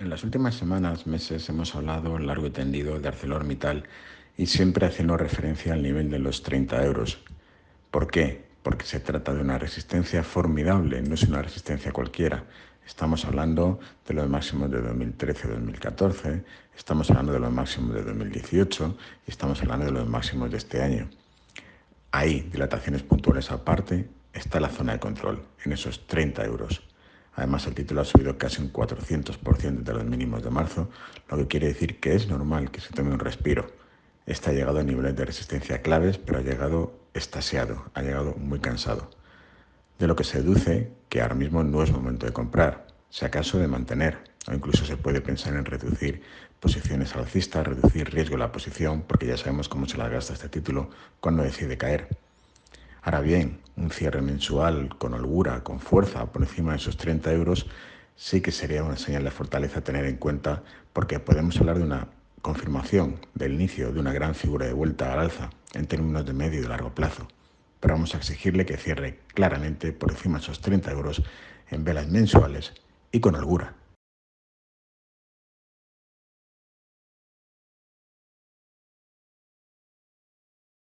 En las últimas semanas, meses, hemos hablado largo y tendido de ArcelorMittal y siempre haciendo referencia al nivel de los 30 euros. ¿Por qué? Porque se trata de una resistencia formidable, no es una resistencia cualquiera. Estamos hablando de los máximos de 2013-2014, estamos hablando de los máximos de 2018 y estamos hablando de los máximos de este año. Ahí, dilataciones puntuales aparte, está la zona de control, en esos 30 euros. Además, el título ha subido casi un 400% de los mínimos de marzo, lo que quiere decir que es normal que se tome un respiro. Está llegado a niveles de resistencia claves, pero ha llegado estasiado, ha llegado muy cansado. De lo que se deduce que ahora mismo no es momento de comprar, si acaso de mantener, o incluso se puede pensar en reducir posiciones alcistas, reducir riesgo de la posición, porque ya sabemos cómo se la gasta este título cuando decide caer. Ahora bien, un cierre mensual con holgura, con fuerza, por encima de esos 30 euros, sí que sería una señal de fortaleza a tener en cuenta porque podemos hablar de una confirmación del inicio de una gran figura de vuelta al alza en términos de medio y largo plazo. Pero vamos a exigirle que cierre claramente por encima de esos 30 euros en velas mensuales y con holgura.